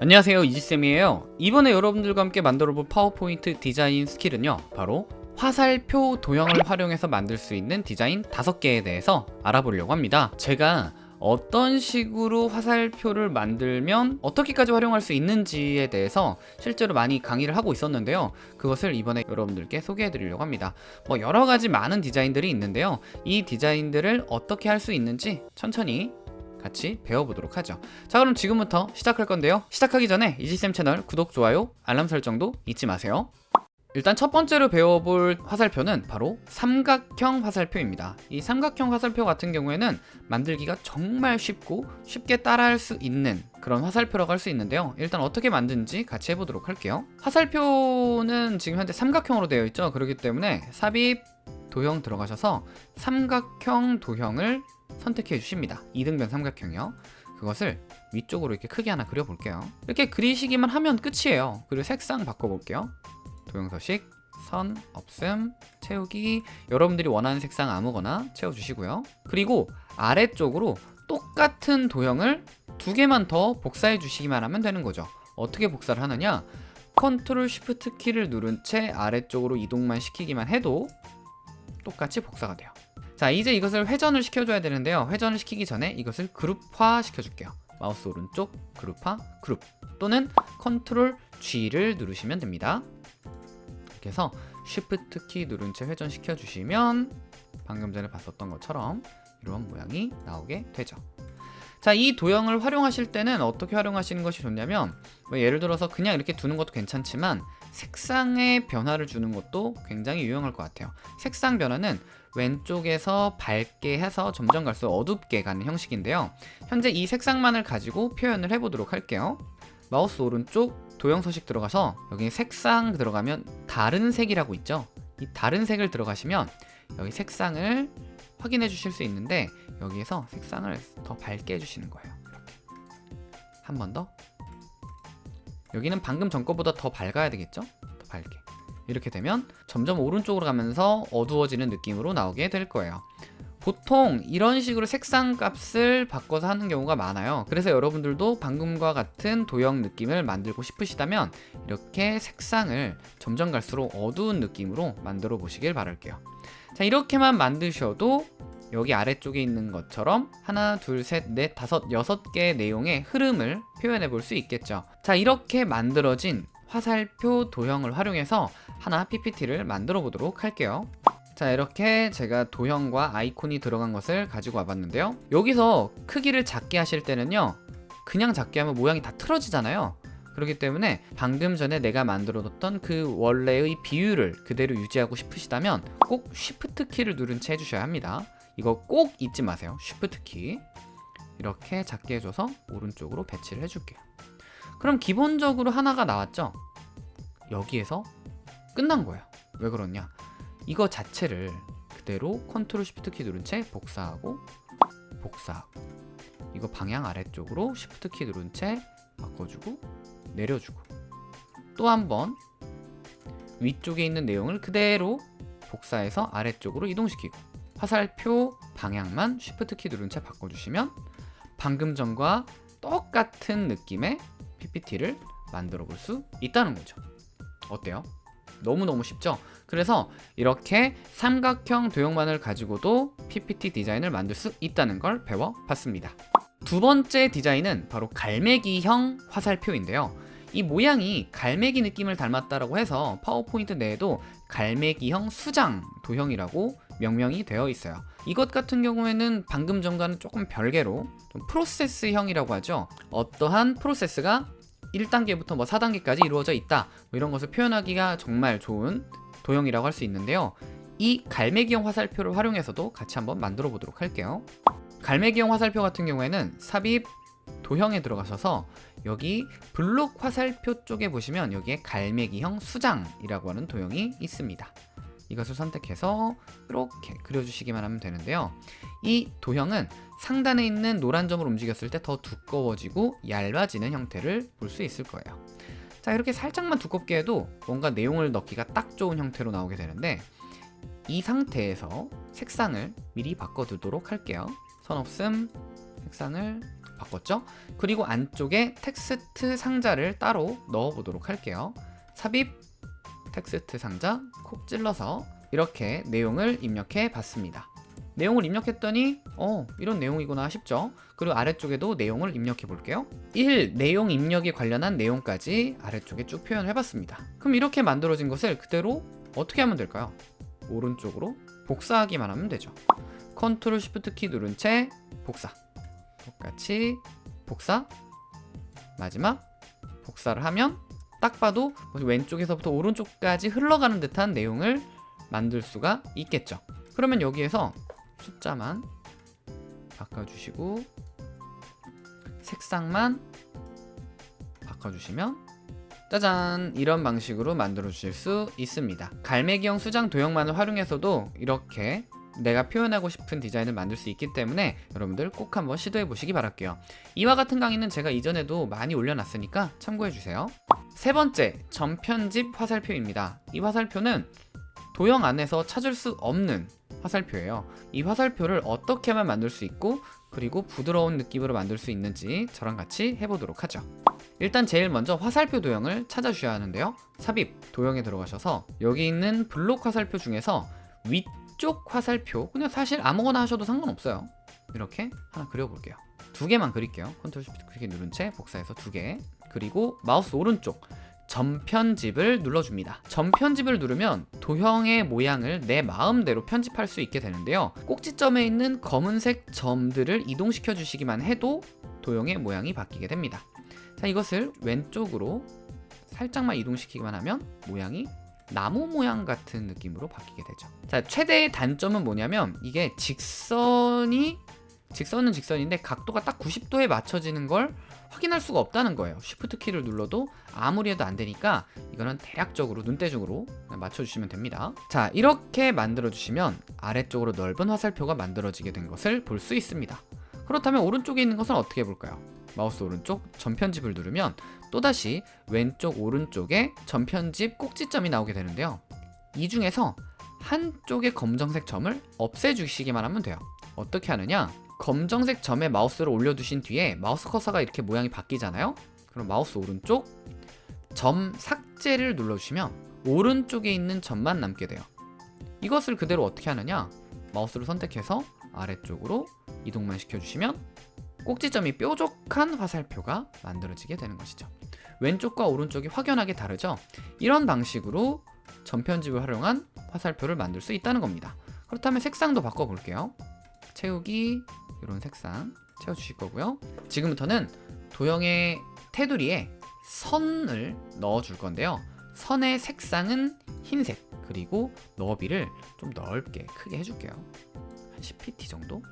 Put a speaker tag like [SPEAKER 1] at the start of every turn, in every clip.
[SPEAKER 1] 안녕하세요 이지쌤이에요. 이번에 여러분들과 함께 만들어볼 파워포인트 디자인 스킬은요 바로 화살표 도형을 활용해서 만들 수 있는 디자인 5개에 대해서 알아보려고 합니다. 제가 어떤 식으로 화살표를 만들면 어떻게까지 활용할 수 있는지에 대해서 실제로 많이 강의를 하고 있었는데요. 그것을 이번에 여러분들께 소개해 드리려고 합니다. 뭐 여러가지 많은 디자인들이 있는데요. 이 디자인들을 어떻게 할 수 있는지 천천히 같이 배워보도록 하죠. 자 그럼 지금부터 시작할 건데요. 시작하기 전에 이지쌤 채널 구독, 좋아요, 알람 설정도 잊지 마세요. 일단 첫 번째로 배워볼 화살표는 바로 삼각형 화살표입니다. 이 삼각형 화살표 같은 경우에는 만들기가 정말 쉽고 쉽게 따라할 수 있는 그런 화살표라고 할 수 있는데요. 일단 어떻게 만든지 같이 해보도록 할게요. 화살표는 지금 현재 삼각형으로 되어 있죠. 그렇기 때문에 삽입 도형 들어가셔서 삼각형 도형을 선택해 주십니다. 2등변 삼각형이요. 그것을 위쪽으로 이렇게 크게 하나 그려볼게요. 이렇게 그리시기만 하면 끝이에요. 그리고 색상 바꿔볼게요. 도형서식 선 없음 채우기. 여러분들이 원하는 색상 아무거나 채워주시고요. 그리고 아래쪽으로 똑같은 도형을 두 개만 더 복사해 주시기만 하면 되는 거죠. 어떻게 복사를 하느냐? Control Shift 키를 누른 채 아래쪽으로 이동만 시키기만 해도 똑같이 복사가 돼요 자 이제 이것을 회전을 시켜줘야 되는데요. 회전을 시키기 전에 이것을 그룹화 시켜줄게요. 마우스 오른쪽 그룹화 그룹 또는 컨트롤 G를 누르시면 됩니다. 이렇게 해서 Shift 키 누른 채 회전시켜 주시면 방금 전에 봤었던 것처럼 이런 모양이 나오게 되죠. 자, 이 도형을 활용하실 때는 어떻게 활용하시는 것이 좋냐면 뭐 예를 들어서 그냥 이렇게 두는 것도 괜찮지만 색상의 변화를 주는 것도 굉장히 유용할 것 같아요. 색상 변화는 왼쪽에서 밝게 해서 점점 갈수록 어둡게 가는 형식인데요. 현재 이 색상만을 가지고 표현을 해보도록 할게요. 마우스 오른쪽 도형 서식 들어가서 여기 색상 들어가면 다른 색이라고 있죠? 이 다른 색을 들어가시면 여기 색상을 확인해 주실 수 있는데 여기에서 색상을 더 밝게 해주시는 거예요. 이렇게. 한 번 더 여기는 방금 전 거보다 더 밝아야 되겠죠? 더 밝게. 이렇게 되면 점점 오른쪽으로 가면서 어두워지는 느낌으로 나오게 될 거예요. 보통 이런 식으로 색상 값을 바꿔서 하는 경우가 많아요. 그래서 여러분들도 방금과 같은 도형 느낌을 만들고 싶으시다면 이렇게 색상을 점점 갈수록 어두운 느낌으로 만들어 보시길 바랄게요. 자 이렇게만 만드셔도 여기 아래쪽에 있는 것처럼 하나 둘 셋 넷 다섯 여섯 개의 내용의 흐름을 표현해 볼 수 있겠죠. 자 이렇게 만들어진 화살표 도형을 활용해서 하나 PPT를 만들어 보도록 할게요. 자 이렇게 제가 도형과 아이콘이 들어간 것을 가지고 와봤는데요. 여기서 크기를 작게 하실 때는요 그냥 작게 하면 모양이 다 틀어지잖아요. 그렇기 때문에 방금 전에 내가 만들어 뒀던 그 원래의 비율을 그대로 유지하고 싶으시다면 꼭 Shift 키를 누른 채 해주셔야 합니다. 이거 꼭 잊지 마세요. Shift 키 이렇게 작게 해줘서 오른쪽으로 배치를 해줄게요. 그럼 기본적으로 하나가 나왔죠? 여기에서 끝난 거예요. 왜 그러냐? 이거 자체를 그대로 Control Shift 키 누른 채 복사하고 복사하고 이거 방향 아래쪽으로 Shift 키 누른 채 바꿔주고 내려주고. 또 한 번 위쪽에 있는 내용을 그대로 복사해서 아래쪽으로 이동시키고 화살표 방향만 쉬프트 키 누른 채 바꿔주시면 방금 전과 똑같은 느낌의 PPT를 만들어 볼 수 있다는 거죠 어때요? 너무너무 쉽죠? 그래서 이렇게 삼각형 도형만을 가지고도 PPT 디자인을 만들 수 있다는 걸 배워봤습니다 두 번째 디자인은 바로 갈매기형 화살표인데요 이 모양이 갈매기 느낌을 닮았다고 해서 파워포인트 내에도 갈매기형 수장 도형이라고 명명이 되어 있어요 이것 같은 경우에는 방금 전과는 조금 별개로 좀 프로세스형이라고 하죠. 어떠한 프로세스가 1단계부터 뭐 4단계까지 이루어져 있다. 뭐 이런 것을 표현하기가 정말 좋은 도형이라고 할 수 있는데요. 이 갈매기형 화살표를 활용해서도 같이 한번 만들어 보도록 할게요. 갈매기형 화살표 같은 경우에는 삽입 도형에 들어가셔서 여기 블록 화살표 쪽에 보시면 여기에 갈매기형 수장이라고 하는 도형이 있습니다 이것을 선택해서 이렇게 그려주시기만 하면 되는데요 이 도형은 상단에 있는 노란 점을 움직였을 때 더 두꺼워지고 얇아지는 형태를 볼 수 있을 거예요 자 이렇게 살짝만 두껍게 해도 뭔가 내용을 넣기가 딱 좋은 형태로 나오게 되는데 이 상태에서 색상을 미리 바꿔두도록 할게요 선 없음 색상을 바꿨죠? 그리고 안쪽에 텍스트 상자를 따로 넣어보도록 할게요. 삽입 텍스트 상자 콕 찔러서 이렇게 내용을 입력해 봤습니다. 내용을 입력했더니 어 이런 내용이구나 싶죠 그리고 아래쪽에도 내용을 입력해 볼게요 1. 내용 입력에 관련한 내용까지 아래쪽에 쭉 표현을 해봤습니다 그럼 이렇게 만들어진 것을 그대로 어떻게 하면 될까요? 오른쪽으로 복사하기만 하면 되죠 컨트롤 쉬프트 키 누른 채 복사 똑같이 복사 마지막 복사를 하면 딱 봐도 왼쪽에서부터 오른쪽까지 흘러가는 듯한 내용을 만들 수가 있겠죠. 그러면 여기에서 숫자만 바꿔주시고 색상만 바꿔주시면 짜잔! 이런 방식으로 만들어 주실 수 있습니다. 갈매기형 수장 도형만을 활용해서도 이렇게 내가 표현하고 싶은 디자인을 만들 수 있기 때문에 여러분들 꼭 한번 시도해 보시기 바랄게요. 이와 같은 강의는 제가 이전에도 많이 올려놨으니까 참고해 주세요 세 번째 전편집 화살표입니다. 이 화살표는 도형 안에서 찾을 수 없는 화살표예요. 이 화살표를 어떻게 하면 만들 수 있고 그리고 부드러운 느낌으로 만들 수 있는지 저랑 같이 해보도록 하죠. 일단 제일 먼저 화살표 도형을 찾아주셔야 하는데요. 삽입 도형에 들어가셔서 여기 있는 블록 화살표 중에서 위쪽 화살표 그냥 사실 아무거나 하셔도 상관없어요. 이렇게 하나 그려볼게요. 두 개만 그릴게요. Control Shift 키 누른 채 복사해서 두 개 그리고 마우스 오른쪽 점편집을 눌러줍니다. 점편집을 누르면 도형의 모양을 내 마음대로 편집할 수 있게 되는데요. 꼭지점에 있는 검은색 점들을 이동시켜 주시기만 해도 도형의 모양이 바뀌게 됩니다. 자 이것을 왼쪽으로 살짝만 이동시키기만 하면 모양이 나무 모양 같은 느낌으로 바뀌게 되죠. 자 최대의 단점은 뭐냐면 이게 직선이 직선은 직선인데 각도가 딱 90도에 맞춰지는 걸 확인할 수가 없다는 거예요. 쉬프트 키를 눌러도 아무리 해도 안 되니까 이거는 대략적으로 눈대중으로 맞춰주시면 됩니다. 자 이렇게 만들어 주시면 아래쪽으로 넓은 화살표가 만들어지게 된 것을 볼 수 있습니다. 그렇다면 오른쪽에 있는 것은 어떻게 해볼까요? 마우스 오른쪽 점편집을 누르면 또다시 왼쪽 오른쪽에 점편집 꼭지점이 나오게 되는데요. 이 중에서 한쪽의 검정색 점을 없애주시기만 하면 돼요. 어떻게 하느냐 검정색 점에 마우스를 올려두신 뒤에 마우스 커서가 이렇게 모양이 바뀌잖아요? 그럼 마우스 오른쪽 점 삭제를 눌러주시면 오른쪽에 있는 점만 남게 돼요. 이것을 그대로 어떻게 하느냐? 마우스를 선택해서 아래쪽으로 이동만 시켜주시면 꼭지점이 뾰족한 화살표가 만들어지게 되는 것이죠. 왼쪽과 오른쪽이 확연하게 다르죠? 이런 방식으로 전편집을 활용한 화살표를 만들 수 있다는 겁니다. 그렇다면 색상도 바꿔볼게요. 채우기 이런 색상 채워주실 거고요. 지금부터는 도형의 테두리에 선을 넣어줄 건데요. 선의 색상은 흰색 그리고 너비를 좀 넓게 크게 해줄게요. 한 10pt 정도?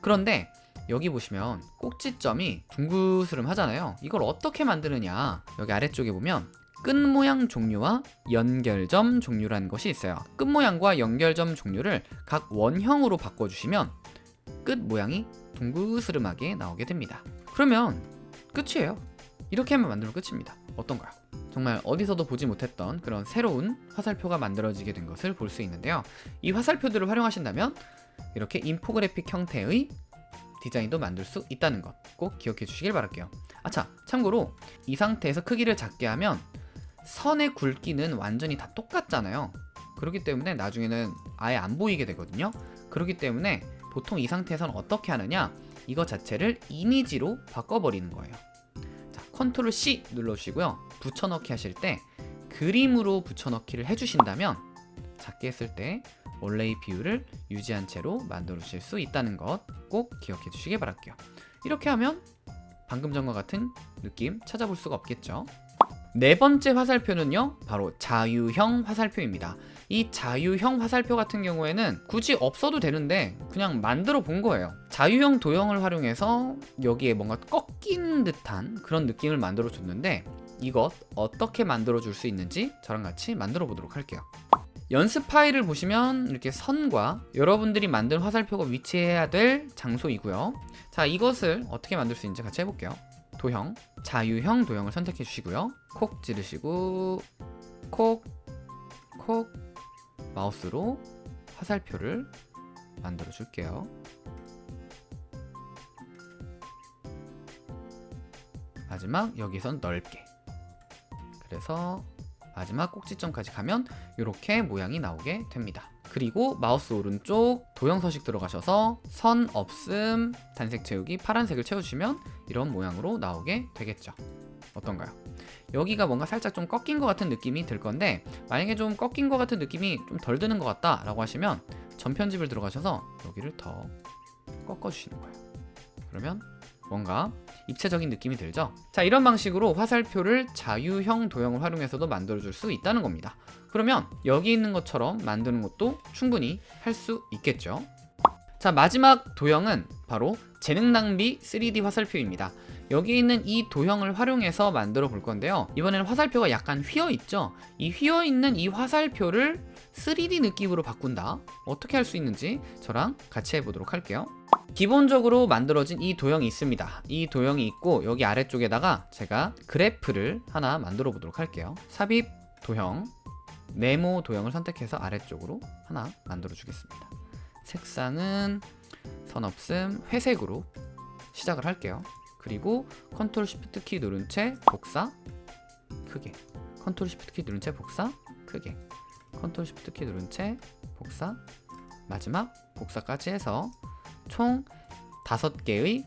[SPEAKER 1] 그런데 여기 보시면 꼭지점이 둥그스름 하잖아요. 이걸 어떻게 만드느냐? 여기 아래쪽에 보면 끝 모양 종류와 연결점 종류라는 것이 있어요. 끝 모양과 연결점 종류를 각 원형으로 바꿔주시면 끝 모양이 둥그스름하게 나오게 됩니다. 그러면 끝이에요. 이렇게 하면 만들면 끝입니다. 어떤가요? 정말 어디서도 보지 못했던 그런 새로운 화살표가 만들어지게 된 것을 볼 수 있는데요. 이 화살표들을 활용하신다면 이렇게 인포그래픽 형태의 디자인도 만들 수 있다는 것 꼭 기억해 주시길 바랄게요. 아차 참고로 이 상태에서 크기를 작게 하면 선의 굵기는 완전히 다 똑같잖아요. 그렇기 때문에 나중에는 아예 안 보이게 되거든요. 그렇기 때문에 보통 이 상태에서는 어떻게 하느냐? 이거 자체를 이미지로 바꿔버리는 거예요. 자 컨트롤 C 눌러주시고요. 붙여넣기 하실 때 그림으로 붙여넣기를 해주신다면 작게 했을 때 원래의 비율을 유지한 채로 만들어 주실 수 있다는 것 꼭 기억해 주시기 바랄게요. 이렇게 하면 방금 전과 같은 느낌 찾아볼 수가 없겠죠 네 번째 화살표는요 바로 자유형 화살표입니다. 이 자유형 화살표 같은 경우에는 굳이 없어도 되는데 그냥 만들어 본 거예요. 자유형 도형을 활용해서 여기에 뭔가 꺾인 듯한 그런 느낌을 만들어 줬는데 이것 어떻게 만들어 줄 수 있는지 저랑 같이 만들어 보도록 할게요. 연습 파일을 보시면 이렇게 선과 여러분들이 만든 화살표가 위치해야 될 장소이고요. 자 이것을 어떻게 만들 수 있는지 같이 해볼게요 도형, 자유형 도형을 선택해 주시고요. 콕 찌르시고 콕, 콕 마우스로 화살표를 만들어 줄게요. 마지막 여기선 넓게. 그래서 마지막 꼭지점까지 가면 이렇게 모양이 나오게 됩니다 그리고 마우스 오른쪽 도형 서식 들어가셔서 선 없음 단색 채우기 파란색을 채워주시면 이런 모양으로 나오게 되겠죠 어떤가요? 여기가 뭔가 살짝 좀 꺾인 것 같은 느낌이 들 건데 만약에 좀 꺾인 것 같은 느낌이 좀 덜 드는 것 같다 라고 하시면 전편집을 들어가셔서 여기를 더 꺾어 주시는 거예요 그러면 뭔가 입체적인 느낌이 들죠? 자 이런 방식으로 화살표를 자유형 도형을 활용해서도 만들어 줄 수 있다는 겁니다. 그러면 여기 있는 것처럼 만드는 것도 충분히 할 수 있겠죠? 자 마지막 도형은 바로 재능 낭비 3D 화살표입니다. 여기 있는 이 도형을 활용해서 만들어 볼 건데요. 이번에는 화살표가 약간 휘어 있죠? 이 휘어 있는 이 화살표를 3D 느낌으로 바꾼다? 어떻게 할 수 있는지 저랑 같이 해보도록 할게요 기본적으로 만들어진 이 도형이 있습니다. 이 도형이 있고 여기 아래쪽에다가 제가 그래프를 하나 만들어 보도록 할게요. 삽입 도형 네모 도형을 선택해서 아래쪽으로 하나 만들어 주겠습니다. 색상은 선 없음 회색으로 시작을 할게요. 그리고 Control Shift 키 누른 채 복사 크게. Control Shift 키 누른 채 복사 크게. Control Shift 키 누른 채 복사 마지막 복사까지 해서 총 5개의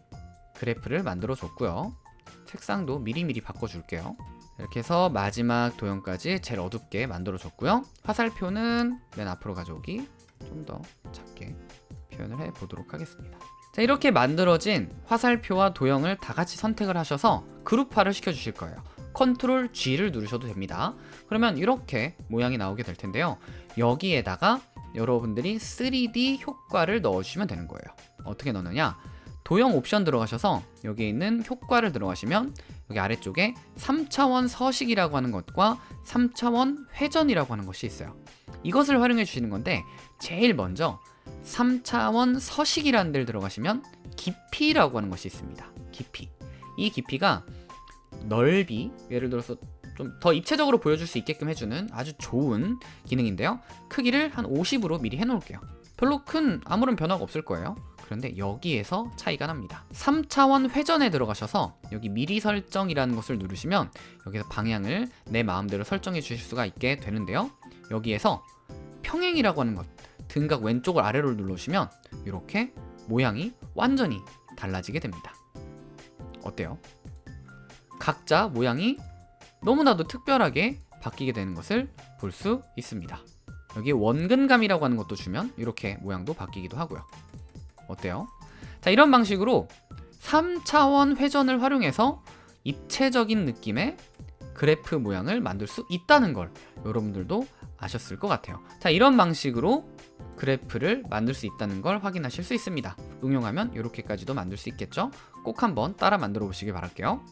[SPEAKER 1] 그래프를 만들어 줬고요. 색상도 미리미리 바꿔줄게요. 이렇게 해서 마지막 도형까지 제일 어둡게 만들어 줬고요. 화살표는 맨 앞으로 가져오기 좀 더 작게 표현을 해 보도록 하겠습니다. 자 이렇게 만들어진 화살표와 도형을 다 같이 선택을 하셔서 그룹화를 시켜 주실 거예요. 컨트롤 G를 누르셔도 됩니다. 그러면 이렇게 모양이 나오게 될 텐데요. 여기에다가 여러분들이 3D 효과를 넣어주시면 되는 거예요. 어떻게 넣느냐? 도형 옵션 들어가셔서 여기 있는 효과를 들어가시면 여기 아래쪽에 3차원 서식이라고 하는 것과 3차원 회전이라고 하는 것이 있어요. 이것을 활용해 주시는 건데 제일 먼저 3차원 서식이라는 데를 들어가시면 깊이라고 하는 것이 있습니다. 깊이. 이 깊이가 넓이 예를 들어서 좀 더 입체적으로 보여줄 수 있게끔 해주는 아주 좋은 기능인데요. 크기를 한 50으로 미리 해놓을게요. 별로 큰 아무런 변화가 없을 거예요. 그런데 여기에서 차이가 납니다. 3차원 회전에 들어가셔서 여기 미리 설정이라는 것을 누르시면 여기서 방향을 내 마음대로 설정해 주실 수가 있게 되는데요. 여기에서 평행이라고 하는 것 등각 왼쪽을 아래로 눌러주시면 이렇게 모양이 완전히 달라지게 됩니다. 어때요? 각자 모양이 너무나도 특별하게 바뀌게 되는 것을 볼 수 있습니다. 여기 원근감이라고 하는 것도 주면 이렇게 모양도 바뀌기도 하고요. 어때요? 자 이런 방식으로 3차원 회전을 활용해서 입체적인 느낌의 그래프 모양을 만들 수 있다는 걸 여러분들도 아셨을 것 같아요. 자 이런 방식으로 그래프를 만들 수 있다는 걸 확인하실 수 있습니다. 응용하면 이렇게까지도 만들 수 있겠죠? 꼭 한번 따라 만들어 보시길 바랄게요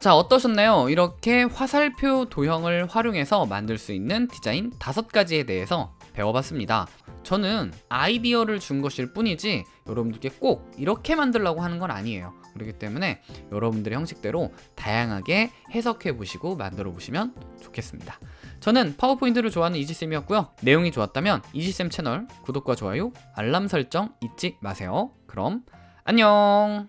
[SPEAKER 1] 자 어떠셨나요? 이렇게 화살표 도형을 활용해서 만들 수 있는 디자인 다섯 가지에 대해서 배워봤습니다. 저는 아이디어를 준 것일 뿐이지 여러분들께 꼭 이렇게 만들라고 하는 건 아니에요. 그렇기 때문에 여러분들의 형식대로 다양하게 해석해 보시고 만들어 보시면 좋겠습니다. 저는 파워포인트를 좋아하는 이지쌤이었고요. 내용이 좋았다면 이지쌤 채널 구독과 좋아요 알람 설정 잊지 마세요. 그럼 안녕